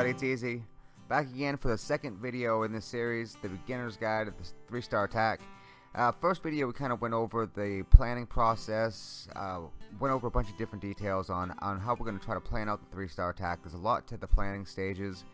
Everybody, it's Easy. Back again for the second video in this series, the beginner's guide to the 3 star attack. Uh, first video we kind of went over the planning process, uh, went over a bunch of different details on, on how we're going to try to plan out the 3 star attack. There's a lot to the planning stages.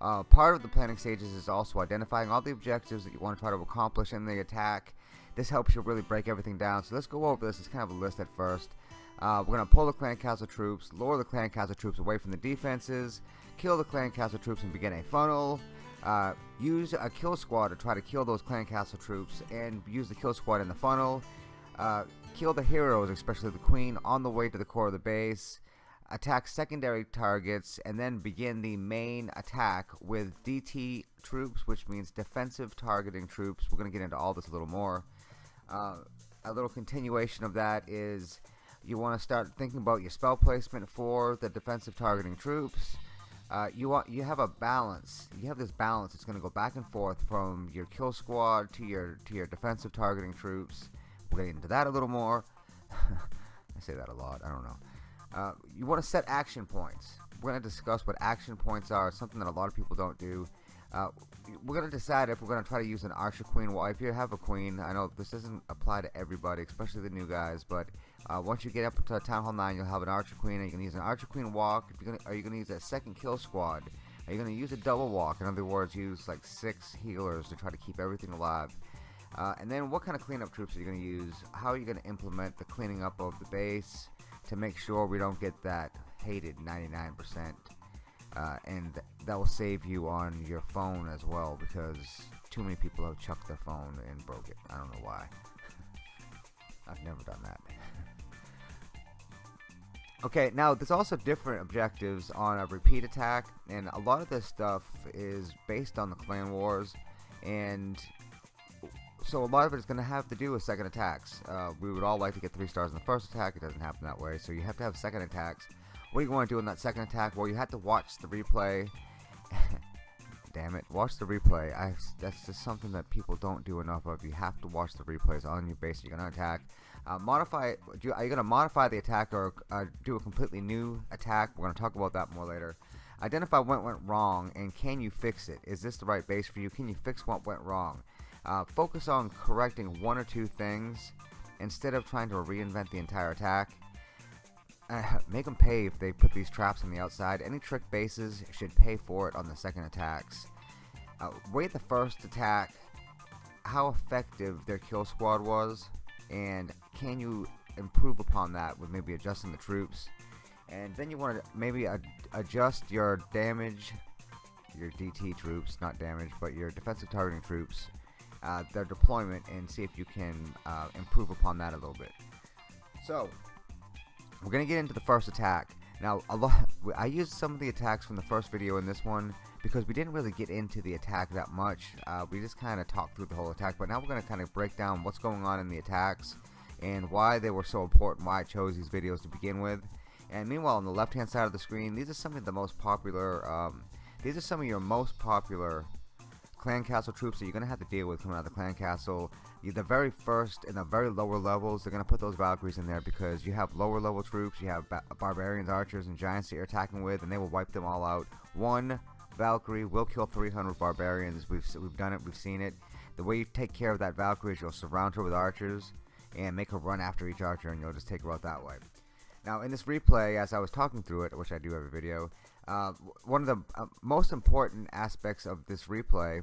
Uh, part of the planning stages is also identifying all the objectives that you want to try to accomplish in the attack. This helps you really break everything down. So let's go over this. It's kind of a list at first. Uh, we're going to pull the clan castle troops, lower the clan castle troops away from the defenses, kill the clan castle troops and begin a funnel, uh, use a kill squad to try to kill those clan castle troops and use the kill squad in the funnel, uh, kill the heroes, especially the queen, on the way to the core of the base, attack secondary targets, and then begin the main attack with DT troops, which means defensive targeting troops. We're going to get into all this a little more. Uh, a little continuation of that is you want to start thinking about your spell placement for the defensive targeting troops. Uh, you want you have a balance. You have this balance. It's going to go back and forth from your kill squad to your to your defensive targeting troops. We'll get into that a little more. I say that a lot. I don't know. Uh, you want to set action points. We're going to discuss what action points are. Something that a lot of people don't do. Uh, we're going to decide if we're going to try to use an archer queen. Well, if you have a queen, I know this doesn't apply to everybody, especially the new guys, but uh, once you get up to Town Hall 9, you'll have an archer queen, and you can use an archer queen walk. If you're gonna, are you going to use a second kill squad? Are you going to use a double walk? In other words, use like six healers to try to keep everything alive. Uh, and then what kind of cleanup troops are you going to use? How are you going to implement the cleaning up of the base to make sure we don't get that hated 99%? uh, and th that will save you on your phone as well because too many people have chucked their phone and broke it. I don't know why. I've never done that. okay, now there's also different objectives on a repeat attack, and a lot of this stuff is based on the clan wars, and so a lot of it is going to have to do with second attacks. Uh, we would all like to get three stars in the first attack. It doesn't happen that way, so you have to have second attacks what are you want to do in that second attack? Well, you have to watch the replay. Damn it, watch the replay. I, that's just something that people don't do enough of. You have to watch the replays on your base. You're going to attack. Uh, modify. Do, are you going to modify the attack or uh, do a completely new attack? We're going to talk about that more later. Identify what went wrong and can you fix it? Is this the right base for you? Can you fix what went wrong? Uh, focus on correcting one or two things instead of trying to reinvent the entire attack. Uh, make them pay if they put these traps on the outside. Any trick bases should pay for it on the second attacks. Uh, the first attack, how effective their kill squad was, and can you improve upon that with maybe adjusting the troops. And then you want to maybe ad adjust your damage, your DT troops, not damage, but your defensive targeting troops, uh, their deployment, and see if you can uh, improve upon that a little bit. So, we're gonna get into the first attack. Now, a lot. I used some of the attacks from the first video in this one because we didn't really get into the attack that much. Uh, we just kind of talked through the whole attack, but now we're gonna kind of break down what's going on in the attacks and why they were so important. Why I chose these videos to begin with. And meanwhile, on the left-hand side of the screen, these are some of the most popular. Um, these are some of your most popular clan castle troops that you're going to have to deal with coming out of the clan castle. The very first and the very lower levels, they're going to put those Valkyries in there because you have lower level troops, you have barbarians, archers, and giants that you're attacking with, and they will wipe them all out. One Valkyrie will kill 300 barbarians. We've, we've done it, we've seen it. The way you take care of that Valkyrie is you'll surround her with archers and make her run after each archer, and you'll just take her out that way. Now, in this replay, as I was talking through it, which I do every video, uh, one of the uh, most important aspects of this replay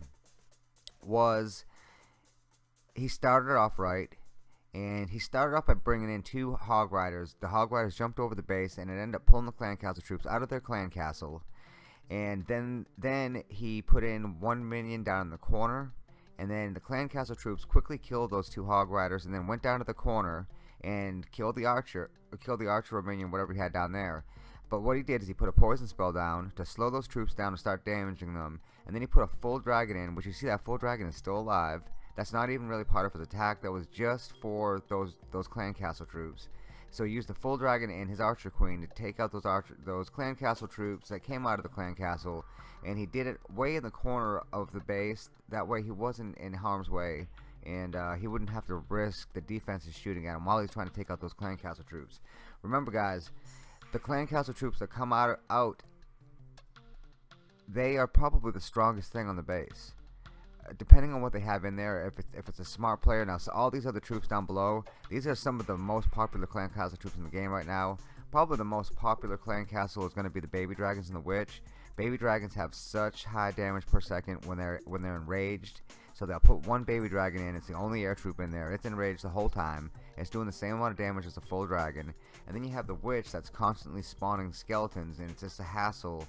was he started off right and he started off by bringing in two hog riders. The hog riders jumped over the base and it ended up pulling the clan castle troops out of their clan castle. And then then he put in one minion down in the corner and then the clan castle troops quickly killed those two hog riders and then went down to the corner and killed the archer or killed the archer or minion whatever he had down there but what he did is he put a poison spell down to slow those troops down and start damaging them. And then he put a full dragon in, which you see that full dragon is still alive. That's not even really part of his attack. That was just for those those clan castle troops. So he used the full dragon and his archer queen to take out those archer those clan castle troops that came out of the clan castle, and he did it way in the corner of the base. That way he wasn't in harm's way, and uh, he wouldn't have to risk the defenses shooting at him while he's trying to take out those clan castle troops. Remember, guys, the clan castle troops that come out out they are probably the strongest thing on the base. Uh, depending on what they have in there, if it's, if it's a smart player, now so all these other troops down below, these are some of the most popular clan castle troops in the game right now. Probably the most popular clan castle is going to be the baby dragons and the witch. Baby dragons have such high damage per second when they're when they're enraged. So they'll put one baby dragon in. It's the only air troop in there. It's enraged the whole time. It's doing the same amount of damage as a full dragon. And then you have the witch that's constantly spawning skeletons, and it's just a hassle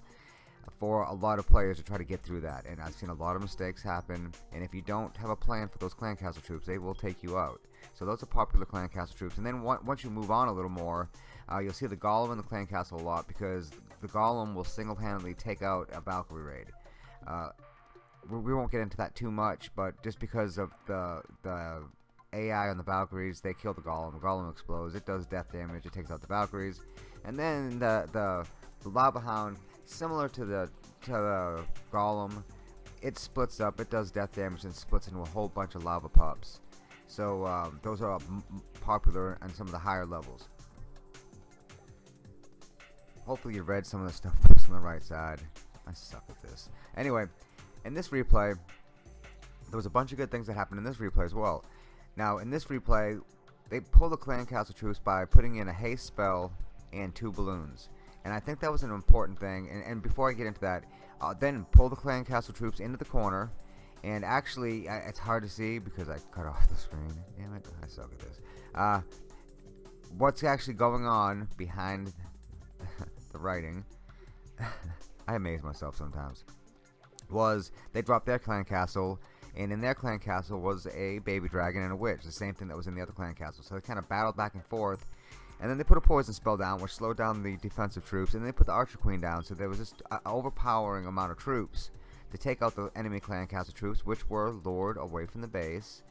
for a lot of players to try to get through that. And I've seen a lot of mistakes happen. And if you don't have a plan for those clan castle troops, they will take you out. So those are popular clan castle troops. And then once you move on a little more, uh, you'll see the golem in the clan castle a lot because the golem will single-handedly take out a Valkyrie raid. Uh, we won't get into that too much, but just because of the the AI on the Valkyries, they kill the golem. The golem explodes. It does death damage. It takes out the Valkyries, and then the the, the lava hound, similar to the to the golem, it splits up. It does death damage and splits into a whole bunch of lava pups. So um, those are popular on some of the higher levels. Hopefully you read some of the stuff that's on the right side. I suck at this. Anyway, in this replay, there was a bunch of good things that happened in this replay as well. Now, in this replay, they pulled the clan castle troops by putting in a haste spell and two balloons. And I think that was an important thing. And, and before I get into that, uh, then pull the clan castle troops into the corner. And actually, I, it's hard to see because I cut off the screen. Damn it, I suck at this. Uh, what's actually going on behind the writing, I amaze myself sometimes, was they dropped their clan castle, and in their clan castle was a baby dragon and a witch, the same thing that was in the other clan castle. So they kind of battled back and forth, and then they put a poison spell down, which slowed down the defensive troops, and they put the archer queen down, so there was an overpowering amount of troops to take out the enemy clan castle troops, which were lured away from the base,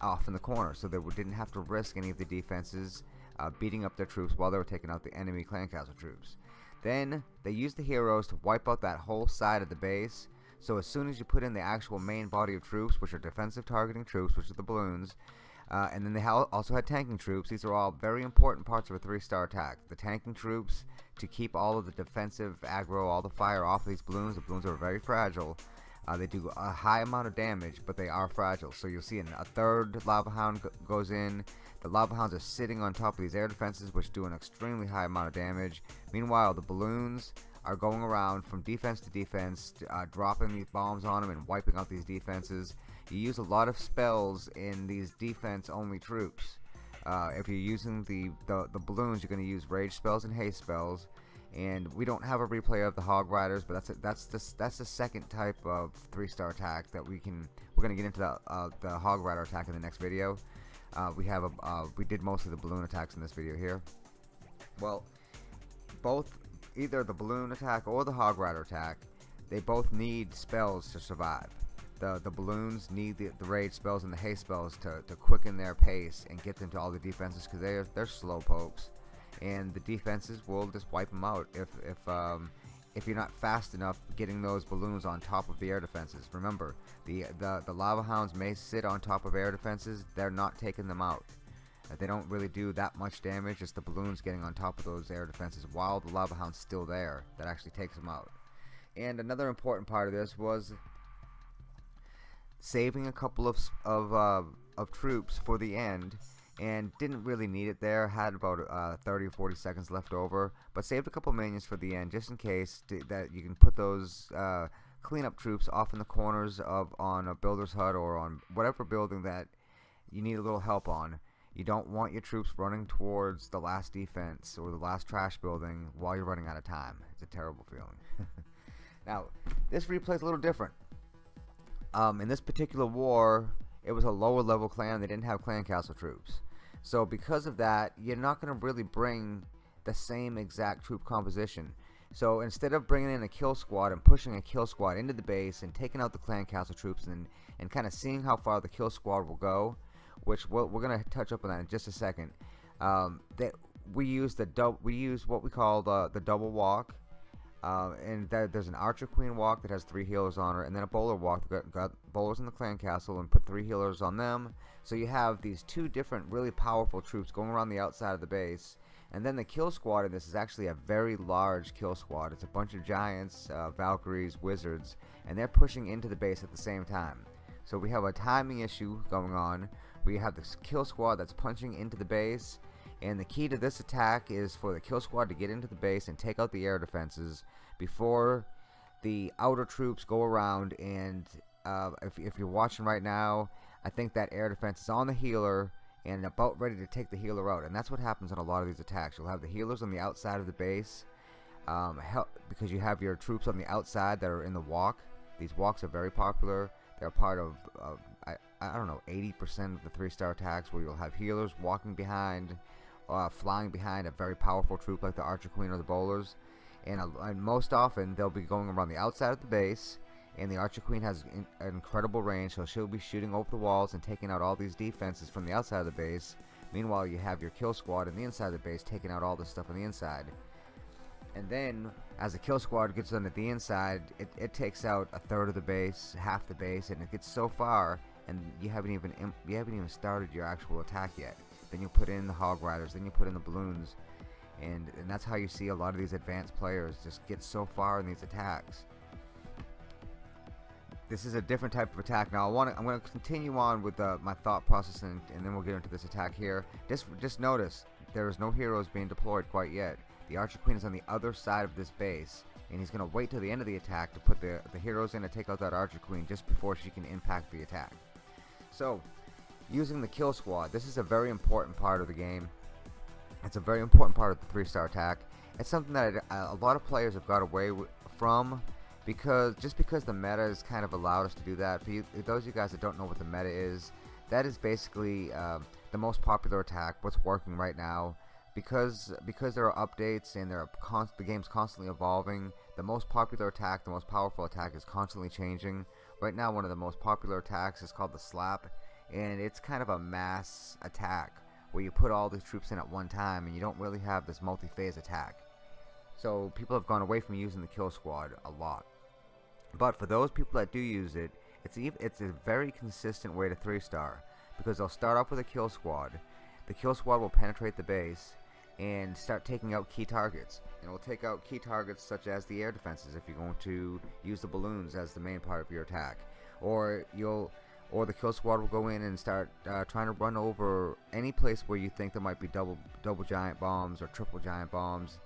off in the corner, so they didn't have to risk any of the defenses uh, beating up their troops while they were taking out the enemy clan castle troops. Then they used the heroes to wipe out that whole side of the base. So as soon as you put in the actual main body of troops, which are defensive targeting troops, which are the balloons, uh, and then they also had tanking troops. These are all very important parts of a three-star attack. The tanking troops to keep all of the defensive aggro, all the fire off of these balloons. The balloons are very fragile. Uh, they do a high amount of damage, but they are fragile. So you'll see an, a third Lava Hound goes in. The Lava Hounds are sitting on top of these air defenses, which do an extremely high amount of damage. Meanwhile, the balloons are going around from defense to defense, uh, dropping these bombs on them and wiping out these defenses. You use a lot of spells in these defense-only troops. Uh, if you're using the, the, the balloons, you're going to use rage spells and haste spells. And we don't have a replay of the Hog Riders, but that's a, that's the that's the second type of three-star attack that we can. We're going to get into the uh, the Hog Rider attack in the next video. Uh, we have a uh, we did most of the balloon attacks in this video here. Well, both either the balloon attack or the hog rider attack, they both need spells to survive. The the balloons need the, the rage spells and the haste spells to, to quicken their pace and get them to all the defenses because they're they're slow pokes, and the defenses will just wipe them out if if um, if you're not fast enough getting those balloons on top of the air defenses. Remember, the, the, the lava hounds may sit on top of air defenses, they're not taking them out. They don't really do that much damage, it's the balloons getting on top of those air defenses while the lava hound's still there that actually takes them out. And another important part of this was saving a couple of, of, uh, of troops for the end and didn't really need it there. Had about uh, 30 or 40 seconds left over, but saved a couple minions for the end just in case that you can put those uh, cleanup troops off in the corners of on a builder's hut or on whatever building that you need a little help on. You don't want your troops running towards the last defense or the last trash building while you're running out of time. It's a terrible feeling. now, this replay is a little different. Um, in this particular war, it was a lower level clan. They didn't have clan castle troops. So because of that, you're not going to really bring the same exact troop composition. So instead of bringing in a kill squad and pushing a kill squad into the base and taking out the clan castle troops and, and kind of seeing how far the kill squad will go, which we we are going to touch up on that in just a second. Um, that we use the double, we use what we call the the double walk, uh, and that, there's an Archer Queen walk that has three healers on her, and then a Bowler walk that got, got bowlers in the clan castle and put three healers on them. So you have these two different really powerful troops going around the outside of the base, And then the kill squad in this is actually a very large kill squad. It's a bunch of giants, uh, Valkyries, wizards, and they're pushing into the base at the same time. So we have a timing issue going on. We have this kill squad that's punching into the base, and the key to this attack is for the kill squad to get into the base and take out the air defenses before the outer troops go around and uh, if, if you're watching right now I think that air defense is on the healer and about ready to take the healer out. And that's what happens in a lot of these attacks. You'll have the healers on the outside of the base um, help, because you have your troops on the outside that are in the walk. These walks are very popular. They're part of, of I, don't know, 80% of the three-star attacks where you'll have healers walking behind, uh, flying behind a very powerful troop like the Archer Queen or the Bowlers. And, uh, and most often they'll be going around the outside of the base and the Archer Queen has in, an incredible range, so she'll be shooting over the walls and taking out all these defenses from the outside of the base. Meanwhile, you have your kill squad in the inside of the base taking out all the stuff on the inside. And then, as the kill squad gets on the inside, it, it takes out a third of the base, half the base, and it gets so far, and you haven't even you haven't even started your actual attack yet. Then you put in the hog riders, then you put in the balloons, and and that's how you see a lot of these advanced players just get so far in these attacks this is a different type of attack. Now I want to, I'm going to continue on with uh, my thought process and, and, then we'll get into this attack here. Just, just notice there is no heroes being deployed quite yet. The Archer Queen is on the other side of this base and he's going to wait till the end of the attack to put the, the heroes in to take out that Archer Queen just before she can impact the attack. So, using the kill squad, this is a very important part of the game. It's a very important part of the three-star attack. It's something that a lot of players have got away from because just because the meta has kind of allowed us to do that for you those of you guys that don't know what the meta is that is basically um, the most popular attack what's working right now because because there are updates and there are the game's constantly evolving the most popular attack the most powerful attack is constantly changing right now one of the most popular attacks is called the slap and it's kind of a mass attack where you put all these troops in at one time and you don't really have this multi-phase attack so people have gone away from using the kill squad a lot but for those people that do use it, it's it's a very consistent way to three star because they'll start off with a kill squad. The kill squad will penetrate the base and start taking out key targets. And it will take out key targets such as the air defenses if you're going to use the balloons as the main part of your attack, or you'll or the kill squad will go in and start uh, trying to run over any place where you think there might be double double giant bombs or triple giant bombs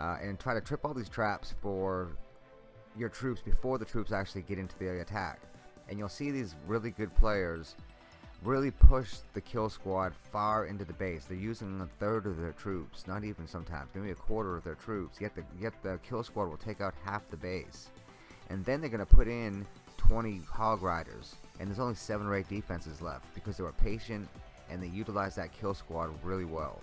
uh, and try to trip all these traps for your troops before the troops actually get into the attack. And you'll see these really good players really push the kill squad far into the base. They're using a third of their troops, not even sometimes, maybe a quarter of their troops. Yet the yet the kill squad will take out half the base, and then they're gonna put in 20 hog riders, and there's only seven or eight defenses left because they were patient and they utilized that kill squad really well.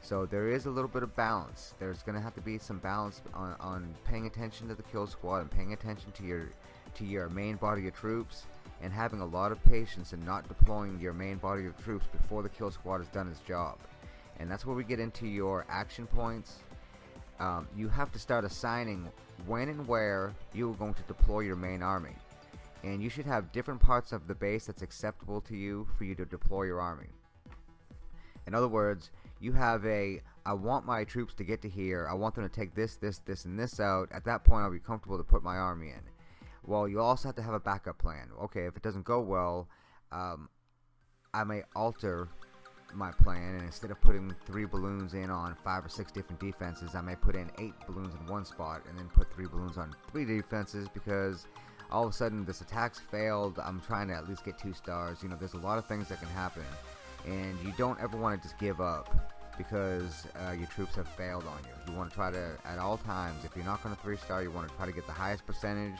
So there is a little bit of balance. There's going to have to be some balance on, on paying attention to the kill squad and paying attention to your to your main body of troops and having a lot of patience and not deploying your main body of troops before the kill squad has done its job. And that's where we get into your action points. Um, you have to start assigning when and where you're going to deploy your main army. And you should have different parts of the base that's acceptable to you for you to deploy your army. In other words, you have a I want my troops to get to here. I want them to take this, this, this, and this out. At that point, I'll be comfortable to put my army in. Well, you also have to have a backup plan. Okay, if it doesn't go well, um, I may alter my plan, and instead of putting three balloons in on five or six different defenses, I may put in eight balloons in one spot, and then put three balloons on three defenses because all of a sudden this attack's failed. I'm trying to at least get two stars. You know, there's a lot of things that can happen and you don't ever want to just give up because uh, your troops have failed on you. You want to try to, at all times, if you're not going to 3-star, you want to try to get the highest percentage.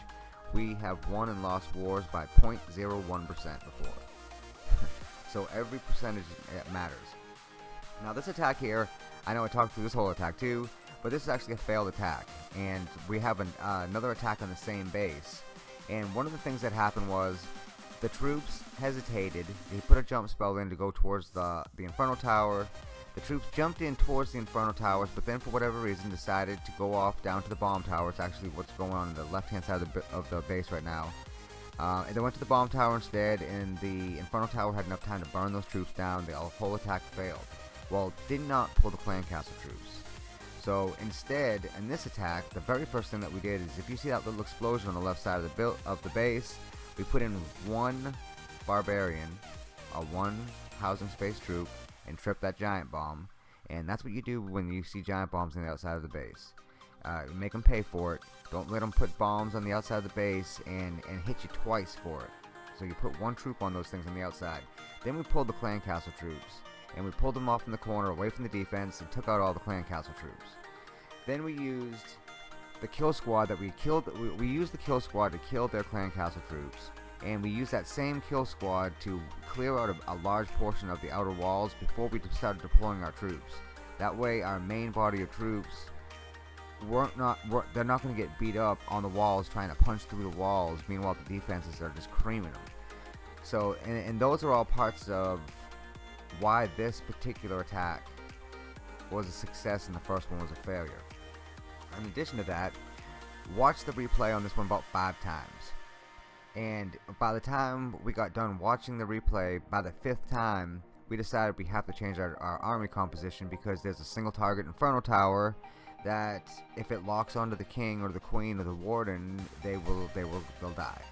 We have won and lost wars by 0.01% before. so every percentage matters. Now this attack here, I know I talked through this whole attack too, but this is actually a failed attack. And we have an, uh, another attack on the same base. And one of the things that happened was the troops hesitated. They put a jump spell in to go towards the, the Inferno Tower. The troops jumped in towards the Inferno Towers, but then for whatever reason decided to go off down to the Bomb Towers, actually what's going on in the left-hand side of the, of the base right now. Uh, and they went to the Bomb Tower instead, and the Inferno Tower had enough time to burn those troops down. The whole attack failed. well, did not pull the clan castle troops. So instead, in this attack, the very first thing that we did is if you see that little explosion on the left side of the of the base, we put in one barbarian, a one housing space troop, and trip that giant bomb. And that's what you do when you see giant bombs on the outside of the base. Uh, make them pay for it. Don't let them put bombs on the outside of the base and, and hit you twice for it. So you put one troop on those things on the outside. Then we pulled the clan castle troops. And we pulled them off in the corner away from the defense and took out all the clan castle troops. Then we used the kill squad that we killed. We, we used the kill squad to kill their clan castle troops. And we used that same kill squad to clear out a, a large portion of the outer walls before we started deploying our troops. That way our main body of troops weren't not weren't, they're not going to get beat up on the walls trying to punch through the walls. Meanwhile the defenses are just creaming them so and, and those are all parts of why this particular attack was a success and the first one was a failure. In addition to that watch the replay on this one about five times and by the time we got done watching the replay by the fifth time we decided we have to change our, our army composition because there's a single target inferno tower that if it locks onto the king or the queen or the warden, they will they will they'll die.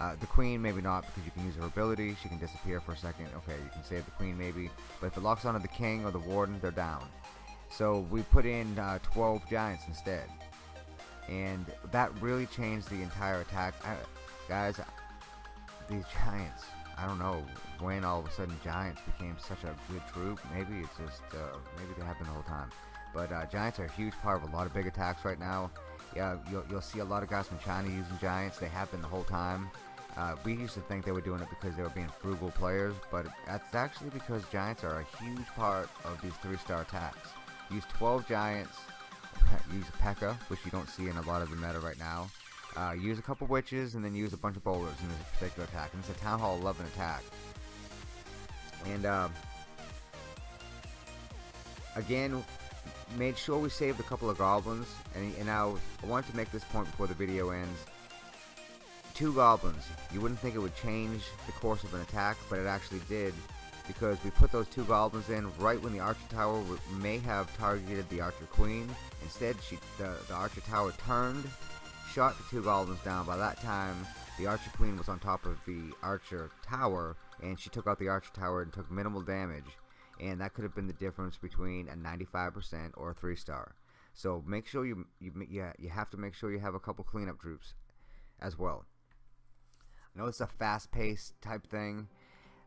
Uh, the queen maybe not because you can use her ability. She can disappear for a second. Okay, you can save the queen maybe, but if it locks onto the king or the warden, they're down. So we put in uh, 12 giants instead, and that really changed the entire attack. I, guys, these giants. I don't know when all of a sudden giants became such a good troop. Maybe it's just uh, maybe they have been the whole time. But uh, Giants are a huge part of a lot of big attacks right now. Yeah, you'll, you'll see a lot of guys from China using Giants. They have been the whole time. Uh, we used to think they were doing it because they were being frugal players, but that's actually because Giants are a huge part of these three-star attacks. Use 12 Giants, use P.E.K.K.A, which you don't see in a lot of the meta right now. Uh, use a couple Witches, and then use a bunch of Bowlers in this particular attack. And it's a Town Hall 11 attack. And, uh, again, made sure we saved a couple of goblins, and, and now I wanted to make this point before the video ends. Two goblins. You wouldn't think it would change the course of an attack, but it actually did, because we put those two goblins in right when the archer tower may have targeted the archer queen. Instead, she the, the archer tower turned, shot the two goblins down. By that time, the archer queen was on top of the archer tower, and she took out the archer tower and took minimal damage and that could have been the difference between a 95% or a 3 star. So make sure you, you yeah, you have to make sure you have a couple cleanup troops as well. I know it's a fast paced type thing,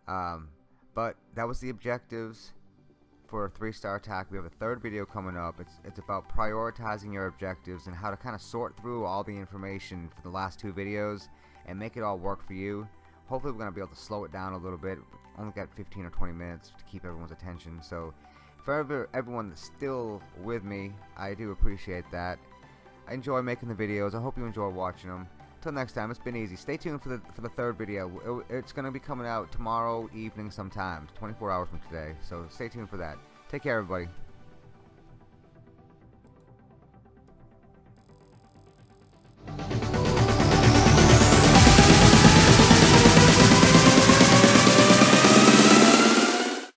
um, but that was the objectives for a three star attack. We have a third video coming up. It's, it's about prioritizing your objectives and how to kind of sort through all the information for the last two videos and make it all work for you. Hopefully we're going to be able to slow it down a little bit. Only got 15 or 20 minutes to keep everyone's attention. So for everyone that's still with me, I do appreciate that. I enjoy making the videos. I hope you enjoy watching them. Till next time, it's been easy. Stay tuned for the for the third video. it's going to be coming out tomorrow evening sometime, 24 hours from today. So stay tuned for that. Take care, everybody.